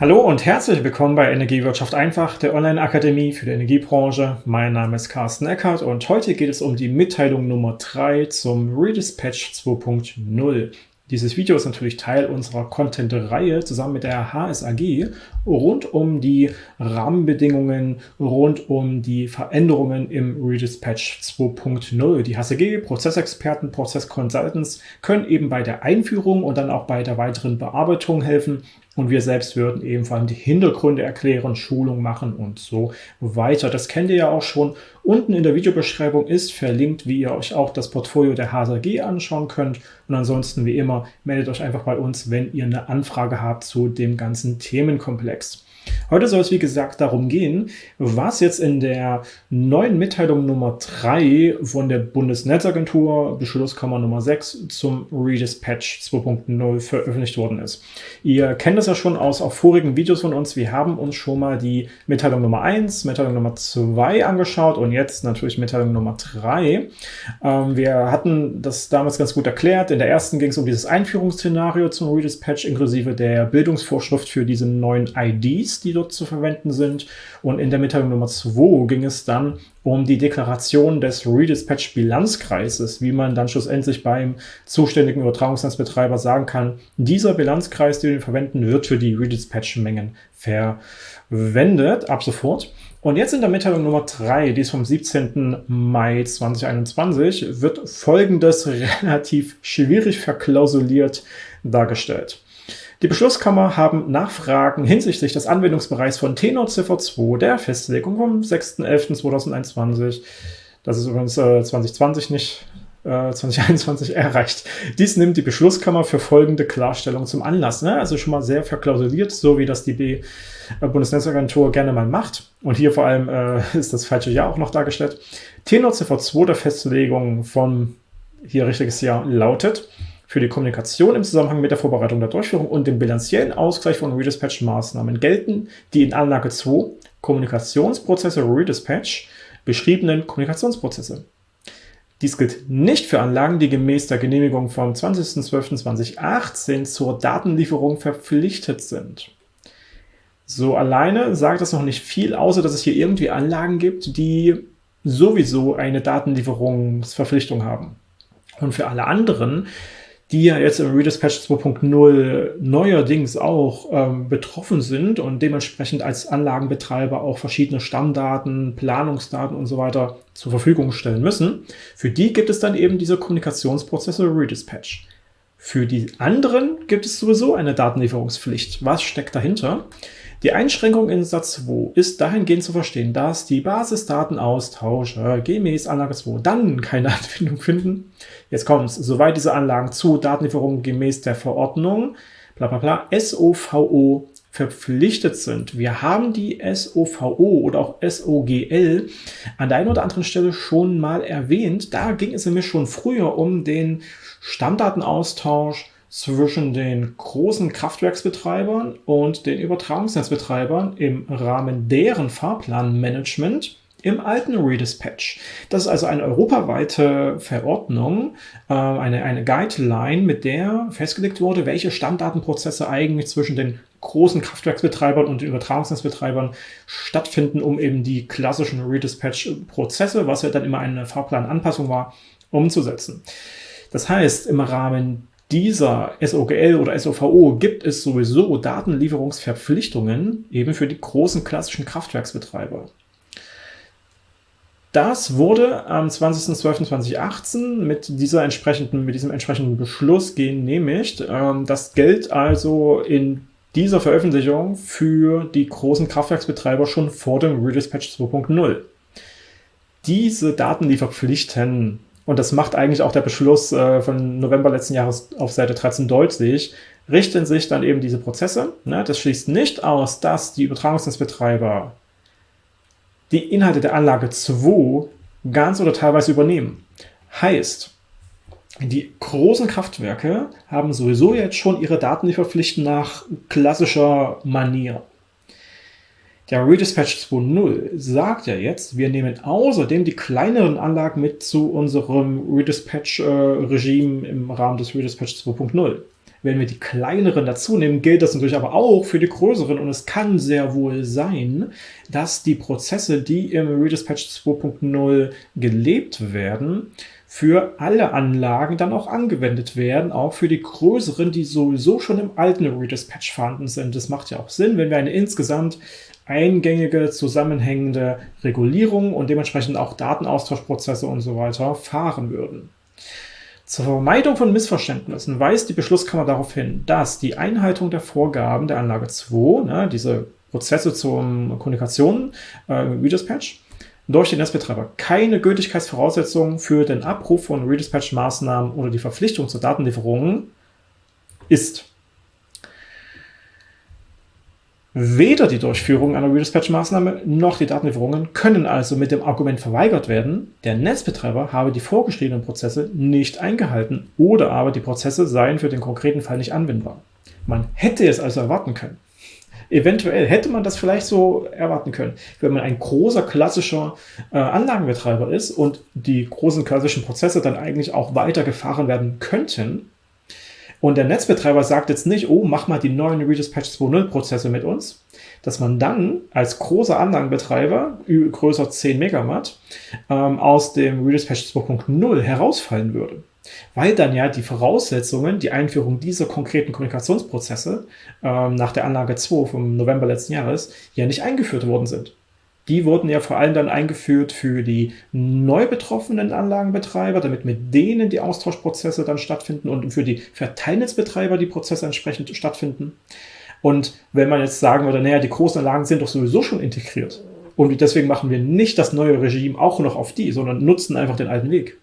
Hallo und herzlich willkommen bei Energiewirtschaft einfach, der Online-Akademie für die Energiebranche. Mein Name ist Carsten Eckert und heute geht es um die Mitteilung Nummer 3 zum Redispatch 2.0. Dieses Video ist natürlich Teil unserer Content-Reihe zusammen mit der HSAG rund um die Rahmenbedingungen, rund um die Veränderungen im Redispatch 2.0. Die HSAG, Prozessexperten, Prozessconsultants können eben bei der Einführung und dann auch bei der weiteren Bearbeitung helfen und wir selbst würden eben vor allem die Hintergründe erklären, Schulung machen und so weiter. Das kennt ihr ja auch schon. Unten in der Videobeschreibung ist verlinkt, wie ihr euch auch das Portfolio der HSAG anschauen könnt. Und ansonsten, wie immer, meldet euch einfach bei uns, wenn ihr eine Anfrage habt zu dem ganzen Themenkomplex. Heute soll es wie gesagt darum gehen, was jetzt in der neuen Mitteilung Nummer 3 von der Bundesnetzagentur, Beschlusskammer Nummer 6 zum Redispatch 2.0 veröffentlicht worden ist. Ihr kennt das ja schon aus auch vorigen Videos von uns. Wir haben uns schon mal die Mitteilung Nummer 1, Mitteilung Nummer 2 angeschaut und jetzt natürlich Mitteilung Nummer 3. Ähm, wir hatten das damals ganz gut erklärt. In der ersten ging es um dieses Einführungsszenario zum Redispatch inklusive der Bildungsvorschrift für diese neuen IDs die dort zu verwenden sind. Und in der Mitteilung Nummer 2 ging es dann um die Deklaration des Redispatch-Bilanzkreises, wie man dann schlussendlich beim zuständigen Übertragungsnetzbetreiber sagen kann, dieser Bilanzkreis, den wir verwenden, wird für die Redispatch-Mengen verwendet, ab sofort. Und jetzt in der Mitteilung Nummer 3, die ist vom 17. Mai 2021, wird folgendes relativ schwierig verklausuliert dargestellt. Die Beschlusskammer haben Nachfragen hinsichtlich des Anwendungsbereichs von Tenor Ziffer 2 der Festlegung vom 6.11.2021, das ist übrigens äh, 2020 nicht, äh, 2021 erreicht. Dies nimmt die Beschlusskammer für folgende Klarstellung zum Anlass. Ne? Also schon mal sehr verklausuliert, so wie das die B äh, Bundesnetzagentur gerne mal macht. Und hier vor allem äh, ist das falsche Jahr auch noch dargestellt. Tenor Ziffer 2 der Festlegung von hier richtiges Jahr lautet für die Kommunikation im Zusammenhang mit der Vorbereitung der Durchführung und dem bilanziellen Ausgleich von Redispatch-Maßnahmen gelten die in Anlage 2 Kommunikationsprozesse Redispatch beschriebenen Kommunikationsprozesse. Dies gilt nicht für Anlagen, die gemäß der Genehmigung vom 20.12.2018 zur Datenlieferung verpflichtet sind. So alleine sagt das noch nicht viel, außer dass es hier irgendwie Anlagen gibt, die sowieso eine Datenlieferungsverpflichtung haben. Und für alle anderen die ja jetzt im Redispatch 2.0 neuerdings auch ähm, betroffen sind und dementsprechend als Anlagenbetreiber auch verschiedene Stammdaten, Planungsdaten und so weiter zur Verfügung stellen müssen. Für die gibt es dann eben diese Kommunikationsprozesse Redispatch. Für die anderen gibt es sowieso eine Datenlieferungspflicht. Was steckt dahinter? Die Einschränkung in Satz 2 ist dahingehend zu verstehen, dass die Basisdatenaustausche gemäß Anlage 2 dann keine Anwendung finden. Jetzt kommt es, soweit diese Anlagen zu Datenlieferungen gemäß der Verordnung bla bla bla SOVO verpflichtet sind. Wir haben die SOVO oder auch SOGL an der einen oder anderen Stelle schon mal erwähnt. Da ging es nämlich schon früher um den Stammdatenaustausch zwischen den großen Kraftwerksbetreibern und den Übertragungsnetzbetreibern im Rahmen deren Fahrplanmanagement im alten Redispatch. Das ist also eine europaweite Verordnung, äh, eine, eine Guideline, mit der festgelegt wurde, welche Stammdatenprozesse eigentlich zwischen den großen Kraftwerksbetreibern und den Übertragungsnetzbetreibern stattfinden, um eben die klassischen Redispatch-Prozesse, was ja dann immer eine Fahrplananpassung war, umzusetzen. Das heißt, im Rahmen dieser SOGL oder SOVO gibt es sowieso Datenlieferungsverpflichtungen eben für die großen klassischen Kraftwerksbetreiber. Das wurde am 20.12.2018 mit, entsprechenden, mit diesem entsprechenden Beschluss genehmigt. Ähm, das gilt also in dieser Veröffentlichung für die großen Kraftwerksbetreiber schon vor dem Redispatch 2.0. Diese Datenlieferpflichten und das macht eigentlich auch der Beschluss äh, von November letzten Jahres auf Seite 13 deutlich, richten sich dann eben diese Prozesse. Ne? Das schließt nicht aus, dass die Übertragungsnetzbetreiber die Inhalte der Anlage 2 ganz oder teilweise übernehmen. Heißt, die großen Kraftwerke haben sowieso jetzt schon ihre Datenlieferpflichten nach klassischer Manier. Der Redispatch 2.0 sagt ja jetzt, wir nehmen außerdem die kleineren Anlagen mit zu unserem Redispatch-Regime im Rahmen des Redispatch 2.0. Wenn wir die kleineren dazu nehmen, gilt das natürlich aber auch für die größeren und es kann sehr wohl sein, dass die Prozesse, die im Redispatch 2.0 gelebt werden, für alle Anlagen dann auch angewendet werden, auch für die größeren, die sowieso schon im alten Redispatch vorhanden sind. Das macht ja auch Sinn, wenn wir eine insgesamt eingängige, zusammenhängende Regulierung und dementsprechend auch Datenaustauschprozesse und so weiter fahren würden. Zur Vermeidung von Missverständnissen weist die Beschlusskammer darauf hin, dass die Einhaltung der Vorgaben der Anlage 2, ne, diese Prozesse zur Kommunikation, äh, Redispatch, durch den Netzbetreiber keine Gültigkeitsvoraussetzung für den Abruf von Redispatch-Maßnahmen oder die Verpflichtung zur Datenlieferung ist. Weder die Durchführung einer Redispatch-Maßnahme noch die Datenlieferungen können also mit dem Argument verweigert werden, der Netzbetreiber habe die vorgeschriebenen Prozesse nicht eingehalten oder aber die Prozesse seien für den konkreten Fall nicht anwendbar. Man hätte es also erwarten können. Eventuell hätte man das vielleicht so erwarten können, wenn man ein großer klassischer äh, Anlagenbetreiber ist und die großen klassischen Prozesse dann eigentlich auch weiter gefahren werden könnten, und der Netzbetreiber sagt jetzt nicht, oh, mach mal die neuen Redispatch 2.0 Prozesse mit uns, dass man dann als großer Anlagenbetreiber, größer 10 Megawatt, ähm, aus dem Redispatch 2.0 herausfallen würde. Weil dann ja die Voraussetzungen, die Einführung dieser konkreten Kommunikationsprozesse ähm, nach der Anlage 2 vom November letzten Jahres ja nicht eingeführt worden sind. Die wurden ja vor allem dann eingeführt für die neu betroffenen Anlagenbetreiber, damit mit denen die Austauschprozesse dann stattfinden und für die Verteilnetzbetreiber die Prozesse entsprechend stattfinden. Und wenn man jetzt sagen würde, naja, die großen Anlagen sind doch sowieso schon integriert und deswegen machen wir nicht das neue Regime auch noch auf die, sondern nutzen einfach den alten Weg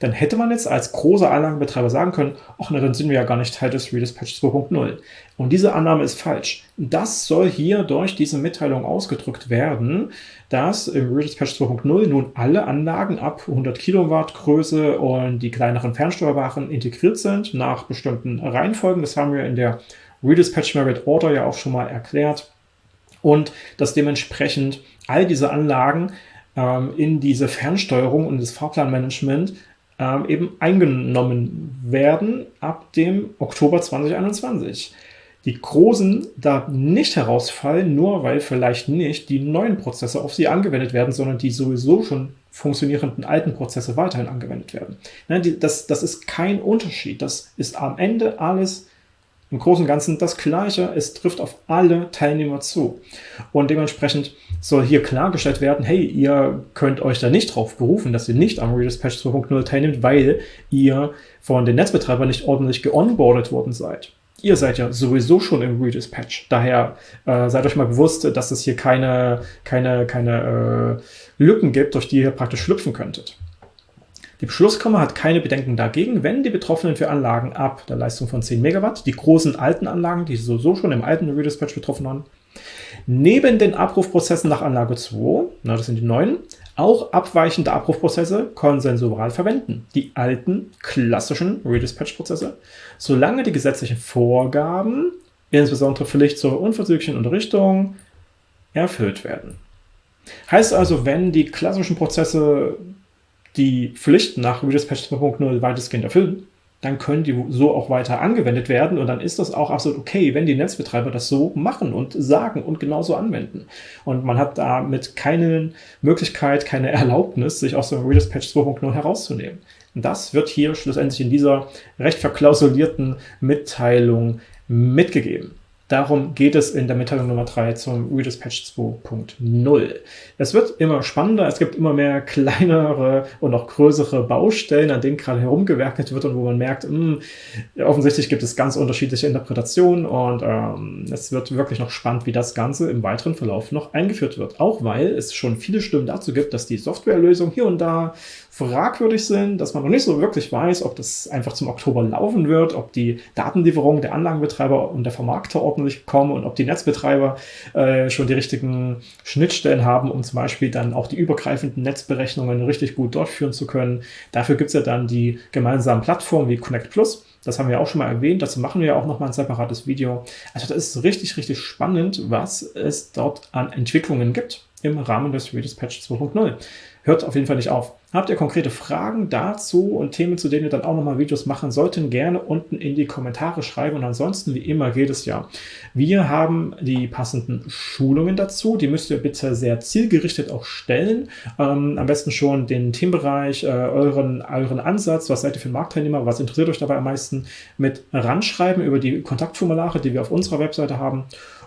dann hätte man jetzt als großer Anlagenbetreiber sagen können, ach na, dann sind wir ja gar nicht Teil des Redispatch 2.0. Und diese Annahme ist falsch. Das soll hier durch diese Mitteilung ausgedrückt werden, dass im Redispatch 2.0 nun alle Anlagen ab 100 Kilowatt Größe und die kleineren fernsteuerbaren integriert sind nach bestimmten Reihenfolgen. Das haben wir in der Redispatch Merit Order ja auch schon mal erklärt. Und dass dementsprechend all diese Anlagen in diese Fernsteuerung und das Fahrplanmanagement ähm, eben eingenommen werden ab dem Oktober 2021. Die großen da nicht herausfallen, nur weil vielleicht nicht die neuen Prozesse auf sie angewendet werden, sondern die sowieso schon funktionierenden alten Prozesse weiterhin angewendet werden. Ne, das, das ist kein Unterschied. Das ist am Ende alles im Großen und Ganzen das Gleiche. Es trifft auf alle Teilnehmer zu. Und dementsprechend soll hier klargestellt werden, hey, ihr könnt euch da nicht drauf berufen, dass ihr nicht am Redispatch 2.0 teilnehmt, weil ihr von den Netzbetreibern nicht ordentlich geonboardet worden seid. Ihr seid ja sowieso schon im Redispatch. Daher äh, seid euch mal bewusst, dass es hier keine, keine, keine äh, Lücken gibt, durch die ihr praktisch schlüpfen könntet. Die Beschlusskammer hat keine Bedenken dagegen, wenn die Betroffenen für Anlagen ab der Leistung von 10 Megawatt, die großen alten Anlagen, die sowieso schon im alten Redispatch betroffen waren, neben den Abrufprozessen nach Anlage 2, na, das sind die neuen, auch abweichende Abrufprozesse konsensual verwenden. Die alten, klassischen Redispatch-Prozesse, solange die gesetzlichen Vorgaben, insbesondere Pflicht zur unverzüglichen Unterrichtung, erfüllt werden. Heißt also, wenn die klassischen Prozesse die Pflichten nach Redispatch 2.0 weitestgehend erfüllen, dann können die so auch weiter angewendet werden und dann ist das auch absolut okay, wenn die Netzbetreiber das so machen und sagen und genauso anwenden. Und man hat damit keine Möglichkeit, keine Erlaubnis, sich aus dem Redispatch 2.0 herauszunehmen. Das wird hier schlussendlich in dieser recht verklausulierten Mitteilung mitgegeben. Darum geht es in der Mitteilung Nummer 3 zum Redispatch 2.0. Es wird immer spannender, es gibt immer mehr kleinere und auch größere Baustellen, an denen gerade herumgewerkelt wird und wo man merkt, mh, hm, offensichtlich gibt es ganz unterschiedliche Interpretationen und ähm, es wird wirklich noch spannend, wie das Ganze im weiteren Verlauf noch eingeführt wird. Auch weil es schon viele Stimmen dazu gibt, dass die Softwarelösung hier und da fragwürdig sind, dass man noch nicht so wirklich weiß, ob das einfach zum Oktober laufen wird, ob die Datenlieferung der Anlagenbetreiber und der Vermarkter ordentlich kommen und ob die Netzbetreiber äh, schon die richtigen Schnittstellen haben, um zum Beispiel dann auch die übergreifenden Netzberechnungen richtig gut durchführen zu können. Dafür gibt es ja dann die gemeinsamen Plattformen wie Connect Plus. Das haben wir auch schon mal erwähnt. Dazu machen wir ja auch noch mal ein separates Video. Also das ist richtig, richtig spannend, was es dort an Entwicklungen gibt. im Rahmen des Redispatch 2.0. Hört auf jeden Fall nicht auf. Habt ihr konkrete Fragen dazu und Themen, zu denen wir dann auch nochmal Videos machen sollten, gerne unten in die Kommentare schreiben. Und ansonsten, wie immer, geht es ja. Wir haben die passenden Schulungen dazu. Die müsst ihr bitte sehr zielgerichtet auch stellen. Ähm, am besten schon den Themenbereich, äh, euren, euren Ansatz, was seid ihr für Marktteilnehmer, was interessiert euch dabei am meisten, mit ranschreiben über die Kontaktformulare, die wir auf unserer Webseite haben.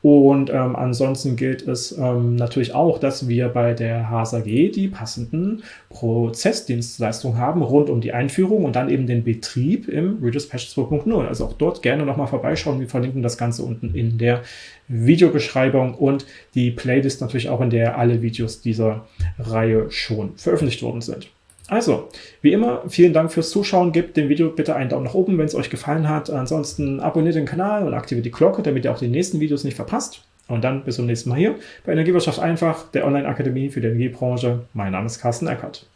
Und ähm, ansonsten gilt es ähm, natürlich auch, dass wir bei der HSAG die passenden Prozessdienstleistungen haben rund um die Einführung und dann eben den Betrieb im Redispatch 2.0. Also auch dort gerne nochmal vorbeischauen. Wir verlinken das Ganze unten in der Videobeschreibung und die Playlist natürlich auch, in der alle Videos dieser Reihe schon veröffentlicht worden sind. Also, wie immer, vielen Dank fürs Zuschauen. Gebt dem Video bitte einen Daumen nach oben, wenn es euch gefallen hat. Ansonsten abonniert den Kanal und aktiviert die Glocke, damit ihr auch die nächsten Videos nicht verpasst. Und dann bis zum nächsten Mal hier bei Energiewirtschaft einfach, der Online-Akademie für die Energiebranche. Mein Name ist Carsten Eckert.